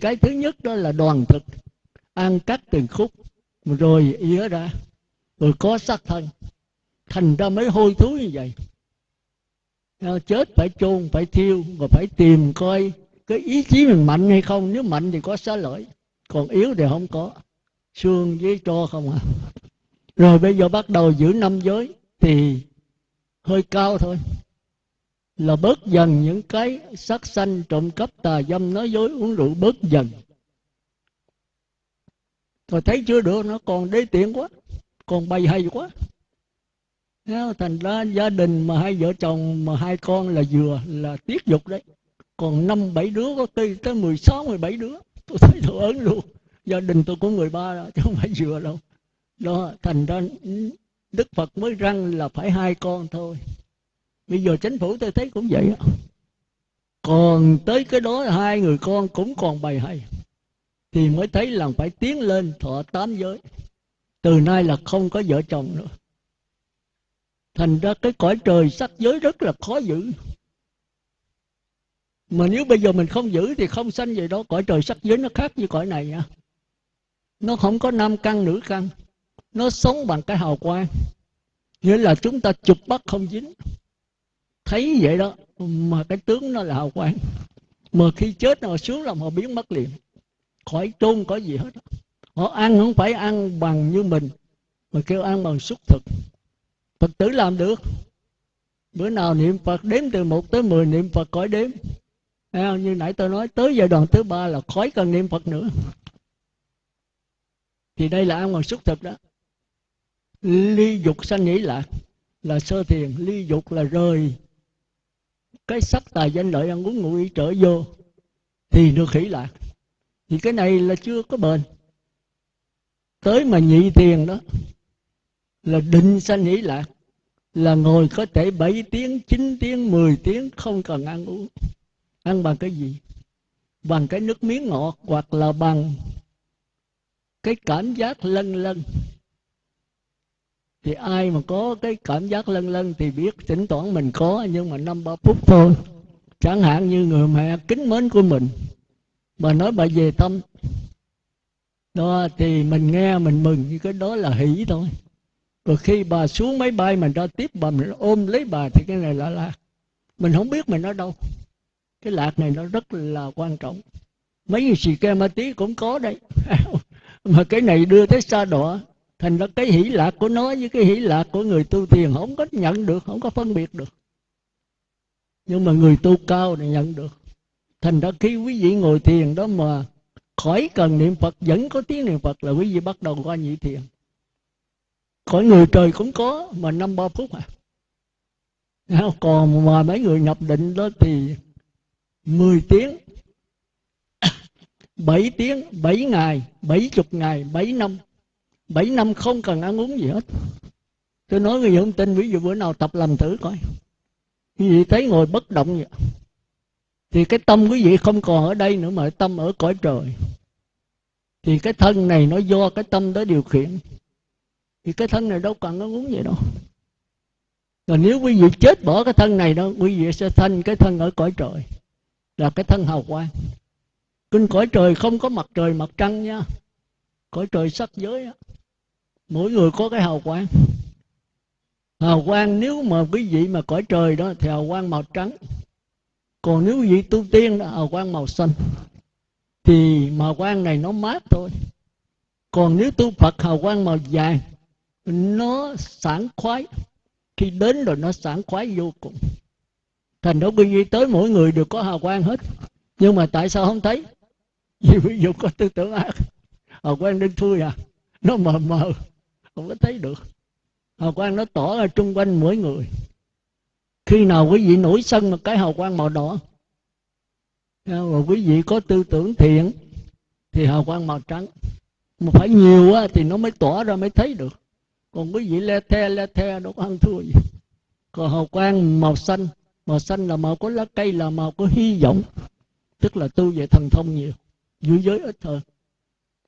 cái thứ nhất đó là đoàn thực ăn cắt từng khúc, rồi ỉa ra rồi có xác thân. Thành ra mới hôi thối như vậy. Ờ, chết phải chôn, phải thiêu, rồi phải tìm coi cái ý chí mình mạnh hay không. Nếu mạnh thì có xá lợi, còn yếu thì không có. Xương với tro không à. Rồi bây giờ bắt đầu giữ năm giới thì hơi cao thôi là bớt dần những cái sắc sanh trộm cắp tà dâm, nói dối uống rượu bớt dần. Rồi thấy chưa được, nó còn đế tiện quá, còn bày hay quá. Thành ra gia đình mà hai vợ chồng mà hai con là vừa, là tiết dục đấy. Còn năm, bảy đứa, có khi tới mười sáu, mười bảy đứa. Tôi thấy tôi ớn luôn. Gia đình tôi có 13 đó chứ không phải vừa đâu. Đó, thành ra đức phật mới răng là phải hai con thôi bây giờ chính phủ tôi thấy cũng vậy còn tới cái đó hai người con cũng còn bày hay. Thì mới thấy là phải tiến lên thọ tám giới. Từ nay là không có vợ chồng nữa. Thành ra cái cõi trời sắc giới rất là khó giữ. Mà nếu bây giờ mình không giữ thì không sanh vậy đó. Cõi trời sắc giới nó khác như cõi này nha nó không có nam căn, nữ căn. Nó sống bằng cái hào quang. Nghĩa là chúng ta chụp bắt không dính thấy vậy đó, mà cái tướng nó là hào quang mà khi chết nó xuống là họ biến mất liền. Khỏi chôn có gì hết. Họ ăn không phải ăn bằng như mình, mà kêu ăn bằng xúc thực. Phật tử làm được. Bữa nào niệm phật đếm từ một tới mười, niệm phật khỏi đếm. Như nãy tôi nói, tới giai đoạn thứ ba là khỏi cần niệm phật nữa. Thì đây là ăn bằng xúc thực đó. Ly dục sanh nghĩ lạc là sơ thiền, ly dục là rời cái sắc tài danh lợi ăn uống ngủ ý trở vô thì được hỷ lạc thì cái này là chưa có bền tới mà nhị thiền đó là định sanh hỷ lạc là ngồi có thể 7 tiếng, 9 tiếng, 10 tiếng không cần ăn uống. Ăn bằng cái gì? Bằng cái nước miếng ngọt hoặc là bằng cái cảm giác lân lân thì ai mà có cái cảm giác lân lân thì biết, thỉnh thoảng mình có, nhưng mà năm ba phút thôi. Chẳng hạn như người mẹ kính mến của mình, mà nói bà về tâm đó, thì mình nghe, mình mừng như cái đó là hỷ thôi. Rồi khi bà xuống máy bay mình ra tiếp, bà mình ôm lấy bà thì cái này là lạc. Mình không biết mình ở đâu. Cái lạc này nó rất là quan trọng. Mấy người xì ke ma tí cũng có đấy. Mà cái này đưa tới xa đọa thành ra cái hỷ lạc của nó với cái hỷ lạc của người tu thiền không có nhận được, không có phân biệt được. Nhưng mà người tu cao thì nhận được. Thành ra khi quý vị ngồi thiền đó mà khỏi cần niệm phật, vẫn có tiếng niệm phật là quý vị bắt đầu qua nhị thiền. Khỏi người trời cũng có, mà năm ba phút à. Còn mà mấy người nhập định đó thì 10 tiếng 7 tiếng 7 ngày 70 ngày 7 năm. 7 năm không cần ăn uống gì hết. Tôi nói người không tin, ví dụ bữa nào tập làm thử coi. Quý vị thấy ngồi bất động vậy? Thì cái tâm quý vị không còn ở đây nữa mà tâm ở cõi trời. Thì cái thân này nó do cái tâm đó điều khiển. Thì cái thân này đâu cần ăn uống gì đâu. Rồi nếu quý vị chết bỏ cái thân này đó, quý vị sẽ thành cái thân ở cõi trời. Là cái thân hào quang. Kinh cõi trời không có mặt trời, mặt trăng nha. Cõi trời sắc giới á mỗi người có cái hào quang. Hào quang nếu mà quý vị mà cõi trời đó thì hào quang màu trắng. Còn nếu quý vị tu tiên đó, hào quang màu xanh. Thì màu quang này nó mát thôi. Còn nếu tu phật, hào quang màu vàng, nó sảng khoái. Khi đến rồi nó sảng khoái vô cùng. Thành đó quý vị tới mỗi người đều có hào quang hết. Nhưng mà tại sao không thấy? Vì ví dụ có tư tưởng ác. Hào quang đen thui à? Nó mờ mờ không có thấy được. Hào quang nó tỏ ra trung quanh mỗi người. Khi nào quý vị nổi sân một cái hào quang màu đỏ? Rồi quý vị có tư tưởng thiện thì hào quang màu trắng. Mà phải nhiều á, thì nó mới tỏ ra mới thấy được. Còn quý vị le the le the đâu có ăn thua gì. Còn hào quang màu xanh màu xanh là màu của lá cây là màu của hy vọng. Tức là tu về thần thông nhiều. Dưới giới ít hơn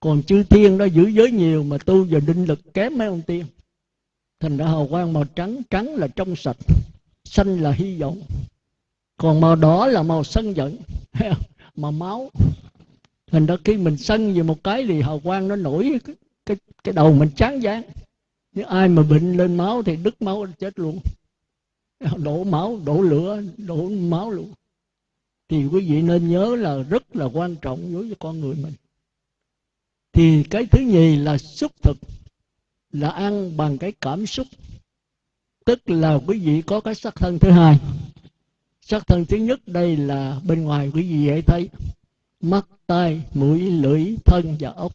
còn chư thiên đó giữ giới nhiều mà tu về định lực kém mấy ông tiên. Thành ra hào quang màu trắng trắng là trong sạch xanh là hy vọng. Còn màu đỏ là màu sân giận màu máu. Thành ra khi mình sân về một cái thì hào quang nó nổi cái cái, cái đầu mình chán dáng nếu ai mà bệnh lên máu thì đứt máu chết luôn. Đổ máu đổ lửa đổ máu luôn. Thì quý vị nên nhớ là rất là quan trọng đối với con người mình thì cái thứ nhì là xúc thực, là ăn bằng cái cảm xúc. Tức là quý vị có cái sắc thân thứ hai. Sắc thân thứ nhất đây là bên ngoài quý vị dễ thấy, mắt, tai, mũi, lưỡi, thân và ốc.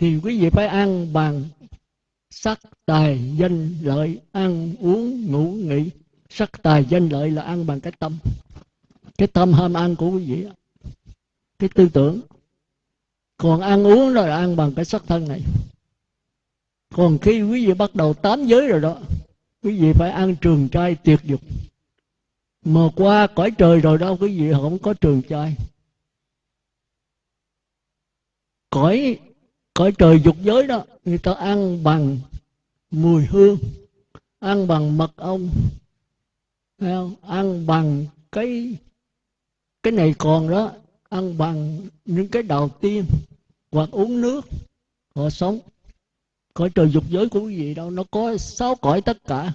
Thì quý vị phải ăn bằng sắc tài danh lợi, ăn uống, ngủ, nghỉ. Sắc tài danh lợi là ăn bằng cái tâm. Cái tâm ham ăn của quý vị cái tư tưởng còn ăn uống rồi ăn bằng cái sắc thân này. Còn khi quý vị bắt đầu tám giới rồi đó, quý vị phải ăn trường trai tuyệt dục. Mà qua cõi trời rồi đâu quý vị không có trường trai. Cõi cõi trời dục giới đó, người ta ăn bằng mùi hương, ăn bằng mật ong ăn bằng cái cái này còn đó, ăn bằng những cái đầu tiên hoặc uống nước, họ sống. Cõi trời dục giới của quý vị đâu, nó có sáu cõi tất cả.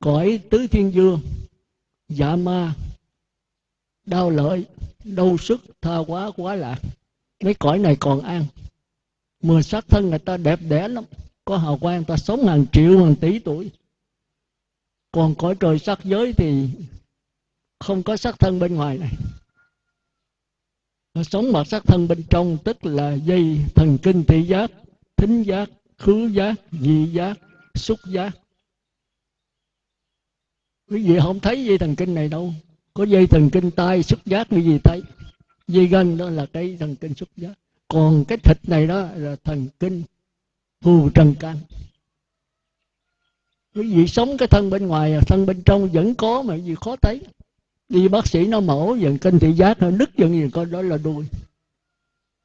Cõi tứ thiên dương dạ ma, đau lợi, đau sức, tha quá quá lạc. Mấy cõi này còn ăn mười sắc thân người ta đẹp đẽ lắm. Có hào quang, ta sống hàng triệu, hàng tỷ tuổi. Còn cõi trời sắc giới thì không có sắc thân bên ngoài này nó sống mặt sắc thân bên trong, tức là dây thần kinh thị giác, thính giác, khứ giác vị giác, xúc giác. Quý vị không thấy dây thần kinh này đâu. Có dây thần kinh tai, xúc giác như gì thấy? Dây gân đó là cái thần kinh xúc giác. Còn cái thịt này đó là thần kinh phù trần can. Quý vị sống cái thân bên ngoài, thân bên trong vẫn có mà gì khó thấy đi bác sĩ nó mổ dần kinh thị giác nó đứt dần gì con đó là đuôi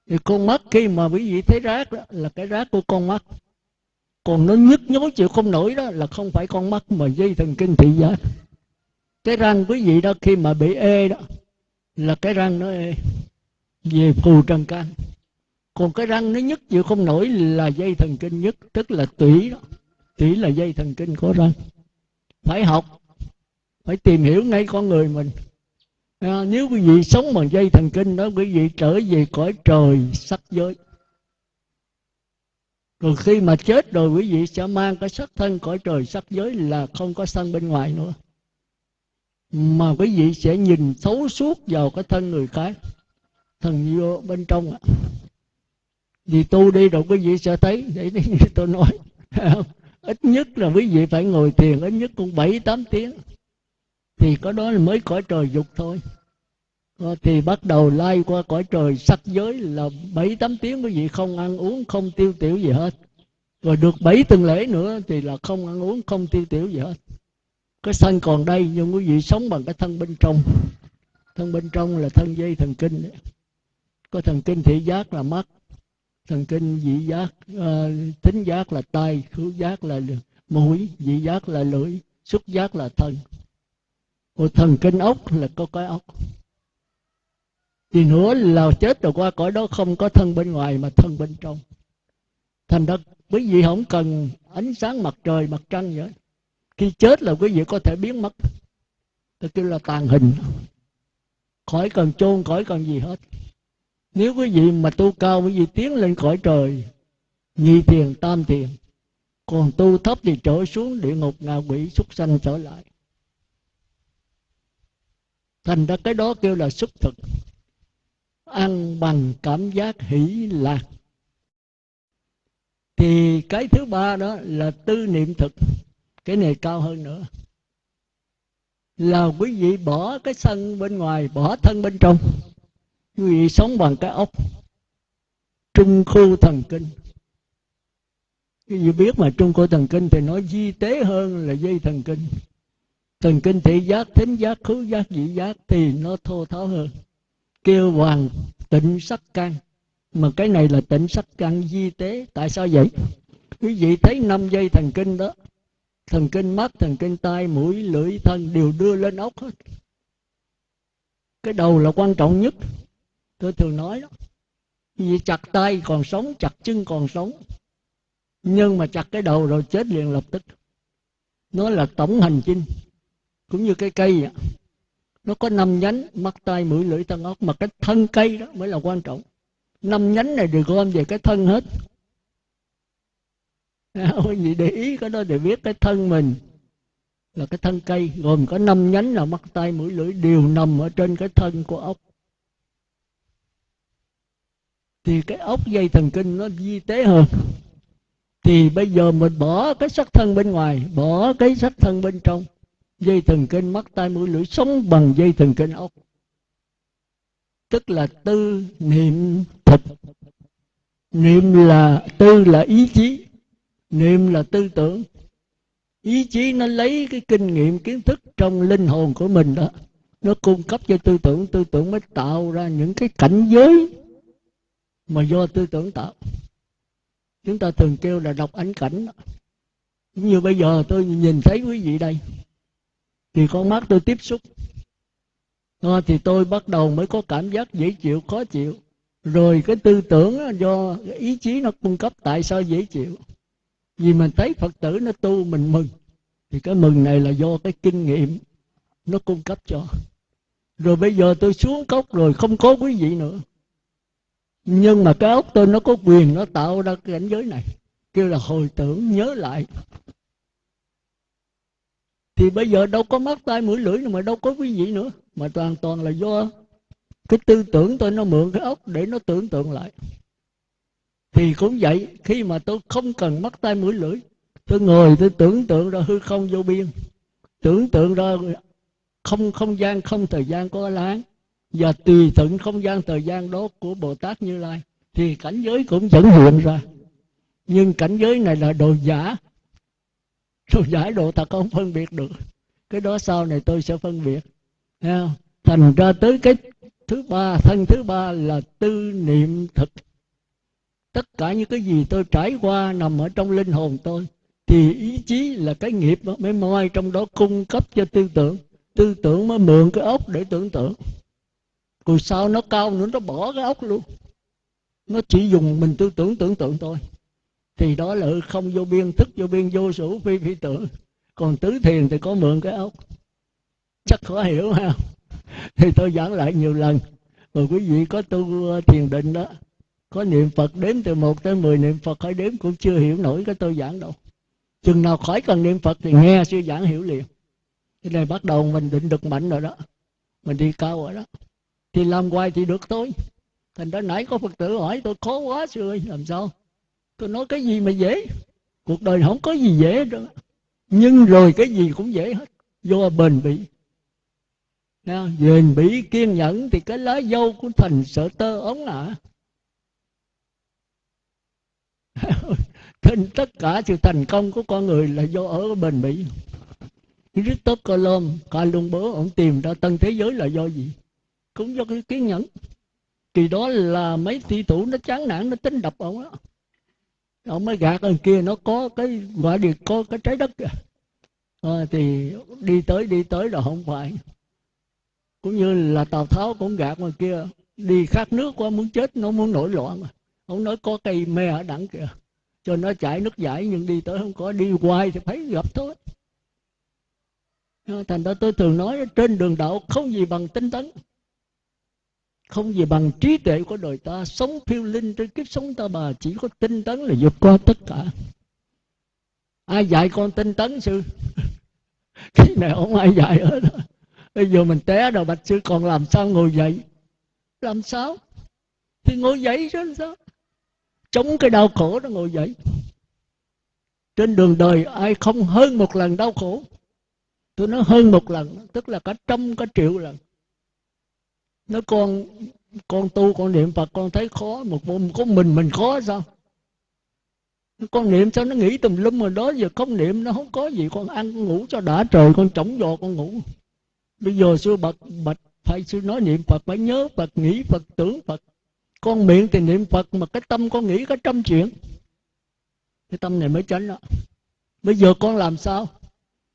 thì con mắt khi mà quý vị thấy rác đó, là cái rác của con mắt. Còn nó nhức nhối chịu không nổi đó, là không phải con mắt mà dây thần kinh thị giác. Cái răng quý vị đó khi mà bị ê đó, là cái răng nó ê, về phù trần can. Còn cái răng nó nhức chịu không nổi là dây thần kinh nhất tức là tủy đó. Tủy là dây thần kinh của răng. Phải học phải tìm hiểu ngay con người mình. À, nếu quý vị sống bằng dây thần kinh đó quý vị trở về cõi trời sắc giới. Còn khi mà chết rồi quý vị sẽ mang cái sắc thân cõi trời sắc giới là không có sân bên ngoài nữa. Mà quý vị sẽ nhìn thấu suốt vào cái thân người khác thần vô bên trong ạ. Vì tu đi rồi quý vị sẽ thấy để như tôi nói ít nhất là quý vị phải ngồi thiền ít nhất cũng bảy tám tiếng thì có đó là mới cõi trời dục thôi. Ờ, thì bắt đầu lai qua cõi trời sắc giới là bảy tám tiếng quý vị không ăn uống không tiêu tiểu gì hết. Rồi được bảy tuần lễ nữa thì là không ăn uống không tiêu tiểu gì hết. Cái thân còn đây nhưng quý vị sống bằng cái thân bên trong. Thân bên trong là thân dây thần kinh. Đấy. có thần kinh thị giác là mắt thần kinh vị giác uh, thính giác là tai khứu giác là mũi vị giác là lưỡi xúc giác là thân một thần kinh ốc là có cái ốc. Thì nữa là chết rồi qua cõi đó không có thân bên ngoài mà thân bên trong. Thành đất quý vị không cần ánh sáng mặt trời, mặt trăng vậy. Khi chết là quý vị có thể biến mất. Tôi kêu là tàn hình. Khỏi cần chôn, khỏi cần gì hết. Nếu quý vị mà tu cao, quý vị tiến lên khỏi trời nhị thiền, tam thiền, còn tu thấp thì trở xuống địa ngục, ngạ quỷ, súc sanh trở lại thành ra cái đó kêu là xúc thực. Ăn bằng cảm giác hỷ lạc. Thì cái thứ ba đó là tư niệm thực. Cái này cao hơn nữa. Là quý vị bỏ cái sân bên ngoài, bỏ thân bên trong. Quý vị sống bằng cái ốc. Trung khu thần kinh. Quý vị biết mà trung khu thần kinh thì nó di tế hơn là dây thần kinh thần kinh thị giác, thính giác, khứu giác vị giác thì nó thô tháo hơn. Kêu hoàng tịnh sắc căn mà cái này là tịnh sắc căn di tế. Tại sao vậy? Quý vị thấy năm dây thần kinh đó. Thần kinh mắt, thần kinh tai, mũi, lưỡi, thân đều đưa lên ốc hết. Cái đầu là quan trọng nhất. Tôi thường nói đó. Vì chặt tay còn sống, chặt chân còn sống. Nhưng mà chặt cái đầu rồi chết liền lập tức. Nó là tổng hành chinh cũng như cái cây vậy nó có năm nhánh, mắt tai mũi lưỡi thân ốc mà cái thân cây đó mới là quan trọng. Năm nhánh này được gom về cái thân hết. Quý vị để ý, cái đó để biết cái thân mình là cái thân cây, gồm có năm nhánh là mắt tay mũi lưỡi, đều nằm ở trên cái thân của ốc. Thì cái ốc dây thần kinh nó di tế hơn. Thì bây giờ mình bỏ cái sắc thân bên ngoài, bỏ cái sắc thân bên trong dây thần kinh, mắt tai mũi lưỡi sống bằng dây thần kinh ốc tức là tư niệm thực niệm là tư là ý chí. Niệm là tư tưởng. Ý chí nó lấy cái kinh nghiệm, kiến thức trong linh hồn của mình đó, nó cung cấp cho tư tưởng. Tư tưởng mới tạo ra những cái cảnh giới mà do tư tưởng tạo. Chúng ta thường kêu là đọc ánh cảnh như bây giờ tôi nhìn thấy quý vị đây thì con mắt tôi tiếp xúc. À, thì tôi bắt đầu mới có cảm giác dễ chịu khó chịu. Rồi cái tư tưởng do ý chí nó cung cấp tại sao dễ chịu? Vì mình thấy phật tử nó tu mình mừng. Thì cái mừng này là do cái kinh nghiệm nó cung cấp cho. Rồi bây giờ tôi xuống cốc rồi không có quý vị nữa. Nhưng mà cái ốc tôi nó có quyền nó tạo ra cái cảnh giới này. Kêu là hồi tưởng nhớ lại thì bây giờ đâu có mắt tay mũi lưỡi nữa mà đâu có quý vị nữa. Mà toàn toàn là do cái tư tưởng tôi nó mượn cái ốc để nó tưởng tượng lại. Thì cũng vậy, khi mà tôi không cần mắt tay mũi lưỡi, tôi ngồi tôi tưởng tượng ra hư không vô biên. Tưởng tượng ra không không gian, không thời gian có láng. Và tùy thuận không gian, thời gian đó của bồ tát như lai. Thì cảnh giới cũng vẫn hiện ra. Nhưng cảnh giới này là đồ giả rồi giải độ thật không phân biệt được. Cái đó sau này tôi sẽ phân biệt. Thành ra tới cái thứ ba, thân thứ ba là tư niệm thực. Tất cả những cái gì tôi trải qua nằm ở trong linh hồn tôi, thì ý chí là cái nghiệp mới moi trong đó cung cấp cho tư tưởng. Tư tưởng mới mượn cái ốc để tưởng tượng. Rồi sau nó cao nữa, nó bỏ cái ốc luôn. Nó chỉ dùng mình tư tưởng tưởng tượng thôi thì đó là không vô biên, thức vô biên, vô sủ phi phi tưởng. Còn tứ thiền thì có mượn cái ốc. Chắc khó hiểu ha thì tôi giảng lại nhiều lần. Rồi quý vị có tu uh, thiền định đó, có niệm phật đếm từ một tới mười, niệm phật khỏi đếm cũng chưa hiểu nổi cái tôi giảng đâu. Chừng nào khỏi cần niệm phật thì nghe sư giảng hiểu liền. Cái này bắt đầu mình định được mạnh rồi đó. Mình đi cao rồi đó. Thì làm hoài thì được thôi. Thành ra nãy có phật tử hỏi, tôi khó quá, sư ơi, làm sao? Tôi nói cái gì mà dễ cuộc đời không có gì dễ đâu nhưng rồi cái gì cũng dễ hết do bền bỉ bền bỉ kiên nhẫn thì cái lá dâu của thành sợ tơ ống ạ à. Thành tất cả sự thành công của con người là do ở bền bỉ Christophe Colomb, Columbus, ông tìm ra tân thế giới là do gì? Cũng do cái kiên nhẫn. kỳ đó là mấy thi thủ nó chán nản, nó tính đập ông đó. Ông mới gạt lên kia nó có cái gọi điện có cái trái đất kìa. À, thì đi tới đi tới là không phải. Cũng như là Tào Tháo cũng gạt ngoài kia. Đi khát nước quá muốn chết, nó muốn nổi loạn. Ông nói có cây me ở đẳng kìa cho nó chảy nước giải nhưng đi tới không có đi hoài thì phải gặp thôi ờ, thành ra tôi thường nói trên đường đạo không gì bằng tinh tấn không gì bằng trí tuệ của đời ta, sống phiêu linh trên kiếp sống ta bà chỉ có tinh tấn là vượt qua tất cả. Ai dạy con tinh tấn sư? Cái này không ai dạy hết bây giờ mình té rồi, bạch sư còn làm sao ngồi dậy? Làm sao? Thì ngồi dậy chứ sao? Chống cái đau khổ nó ngồi dậy. Trên đường đời ai không hơn một lần đau khổ? Tôi nói hơn một lần, tức là cả trăm, cả triệu lần nó con con tu, con niệm phật, con thấy khó, một môn có mình mình khó sao? Con niệm sao nó nghĩ tùm lum mà đó giờ không niệm, nó không có gì. Con ăn, con ngủ cho đã trời, con trống giò, con ngủ. Bây giờ xưa bật bạch phải sư nói niệm phật, phải nhớ phật, nghĩ phật, tưởng phật. Con miệng thì niệm phật mà cái tâm con nghĩ có trăm chuyện. Cái tâm này mới tránh đó. Bây giờ con làm sao?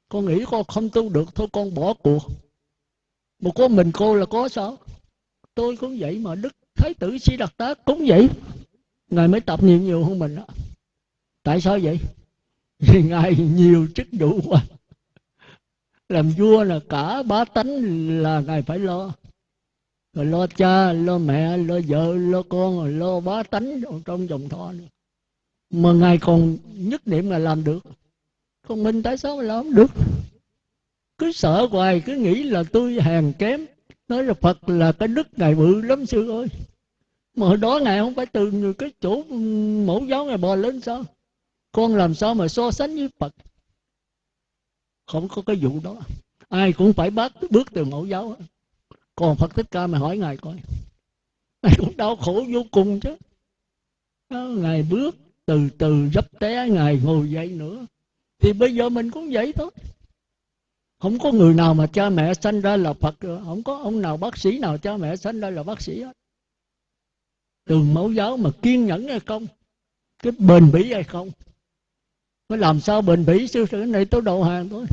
Con nghĩ con không tu được, thôi con bỏ cuộc. Một có mình cô là có sao? Tôi cũng vậy mà, đức thái tử si đặc tá cũng vậy. Ngài mới tập nhiều nhiều hơn mình đó. Tại sao vậy? Vì ngài nhiều chức vụ quá. Làm vua là cả bá tánh là ngài phải lo. Rồi lo cha, lo mẹ, lo vợ, lo con rồi lo bá tánh trong dòng thọ nữa. Mà ngài còn nhất niệm là làm được. Còn mình tại sao mà làm không được? Cứ sợ hoài, cứ nghĩ là tôi hèn kém nói là phật là cái đức ngài bự lắm sư ơi. Mà hồi đó ngài không phải từ cái chỗ mẫu giáo ngài bò lên sao? Con làm sao mà so sánh với phật? Không có cái vụ đó. Ai cũng phải bắt bước từ mẫu giáo. Còn phật thích ca mà hỏi ngài coi. Ngài cũng đau khổ vô cùng chứ. Ngài bước từ từ dấp té, ngài ngồi dậy nữa. Thì bây giờ mình cũng vậy thôi không có người nào mà cha mẹ sanh ra là phật không có ông nào bác sĩ nào cha mẹ sanh ra là bác sĩ hết. Từ mẫu giáo mà kiên nhẫn hay không? Cái bền bỉ hay không? Mới làm sao bền bỉ? Sư cái này tôi đầu hàng thôi.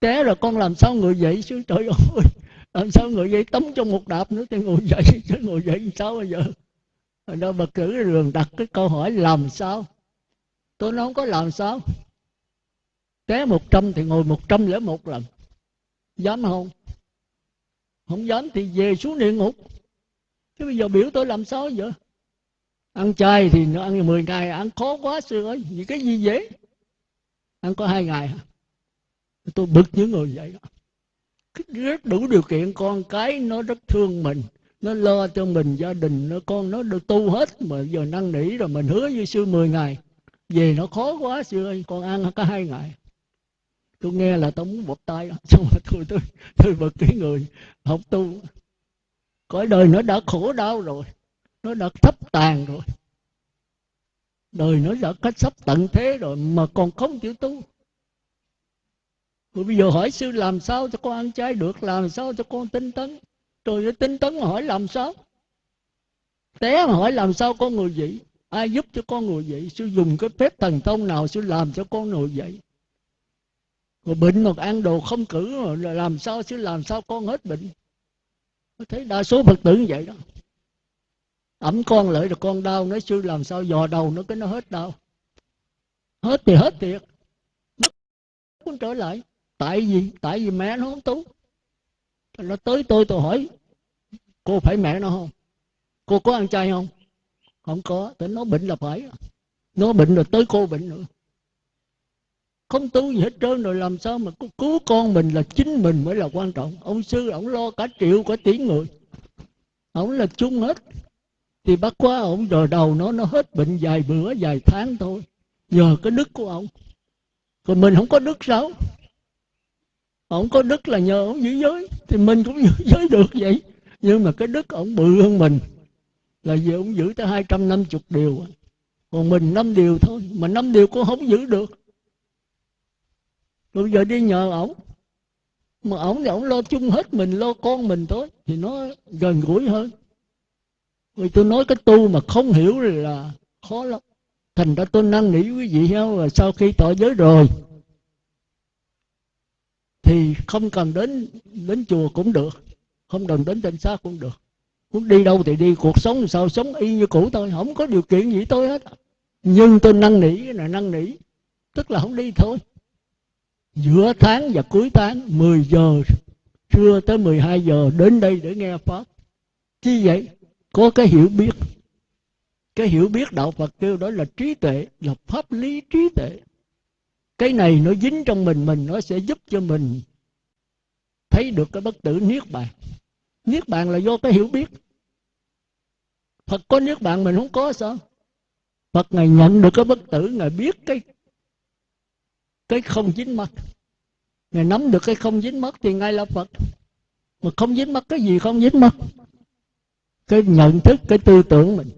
Té rồi con làm sao người dậy? Sư trời ơi, làm sao người dậy? Tống trong một đạp nữa thì ngồi dậy. Chứ ngồi dậy sao bây giờ? Rồi đó bậc cử đường đặt cái câu hỏi, làm sao? Tôi nói không có làm sao té một trăm thì ngồi một trăm lẻ một lần. Dám không? Không dám thì về xuống địa ngục. Chứ bây giờ biểu tôi làm sao vậy? Ăn chay thì nó ăn 10 ngày, ăn khó quá sư ơi, vì cái gì dễ ăn có hai ngày tôi bực những người vậy đó. Rất đủ điều kiện, con cái nó rất thương mình, nó lo cho mình, gia đình, nó con nó được tu hết, mà giờ năn nỉ rồi mình hứa với sư 10 ngày. Về nó khó quá sư ơi, con ăn có hai ngày tôi nghe là tôi muốn bột tay, xong rồi tôi tôi tôi bực cái người, học tu. Cõi đời nó đã khổ đau rồi, nó đã thấp tàn rồi. Đời nó đã cách sắp tận thế rồi mà còn không chịu tu. Rồi bây giờ hỏi sư làm sao cho con ăn chay được, làm sao cho con tinh tấn? Rồi tinh tấn mà hỏi làm sao? Té mà hỏi làm sao con người vậy ai giúp cho con người vậy sư dùng cái phép thần thông nào sư làm cho con người vậy rồi bệnh mà ăn đồ không cử rồi làm sao chứ, làm sao con hết bệnh? Thấy đa số phật tử như vậy đó. Ẩm con lại rồi con đau, nói sư làm sao dò đầu nó cái nó hết đau. Hết thì hết thiệt. Nó cũng trở lại. Tại vì tại vì mẹ nó không tú nó tới tôi tôi hỏi, cô phải mẹ nó không? Cô có ăn chay không? Không có. Tại nó bệnh là phải. Nó bệnh rồi tới cô bệnh nữa không tu gì hết trơn rồi làm sao mà cứu con mình là chính mình mới là quan trọng. Ông sư, ông lo cả triệu, cả tỷ người. Ông là chung hết. Thì bắt quá ông rồi đầu nó nó hết bệnh vài bữa, vài tháng thôi. Nhờ cái đức của ông. Còn mình không có đức sao? Ông có đức là nhờ ông giữ giới. Thì mình cũng giữ giới được vậy. Nhưng mà cái đức ông bự hơn mình. Là vì ông giữ tới hai trăm năm chục điều. Còn mình năm điều thôi. Mà năm điều cũng không giữ được bây giờ đi nhờ ổng. Mà ổng thì ổng lo chung hết mình, lo con mình thôi, thì nó gần gũi hơn. Vì tôi nói cái tu mà không hiểu là khó lắm. Thành ra tôi năn nỉ quý vị heo là sau khi tỏ giới rồi, thì không cần đến đến chùa cũng được, không cần đến trên xác cũng được. Muốn đi đâu thì đi, cuộc sống sao sống y như cũ thôi, không có điều kiện gì tôi hết. Nhưng tôi năn nỉ là năn nỉ, tức là không đi thôi giữa tháng và cuối tháng 10 giờ, trưa tới 12 giờ, đến đây để nghe pháp. Chi vậy, có cái hiểu biết. Cái hiểu biết đạo Phật kêu đó là trí tuệ, là pháp lý trí tuệ. Cái này nó dính trong mình mình nó sẽ giúp cho mình thấy được cái bất tử niết bàn. Niết bàn là do cái hiểu biết. Phật có niết bàn mình không có sao? Phật ngài nhận được cái bất tử, ngài biết cái cái không dính mắt ngài nắm được cái không dính mắt thì ngài là Phật. Mà không dính mắt cái gì không dính mắt cái nhận thức, cái tư tưởng mình.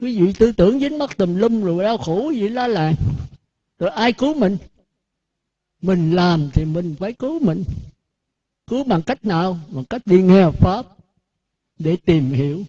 Quý vị tư tưởng dính mắt tùm lum rồi đau khổ gì lá làng. Rồi ai cứu mình? Mình làm thì mình phải cứu mình. Cứu bằng cách nào? Bằng cách đi nghe pháp để tìm hiểu.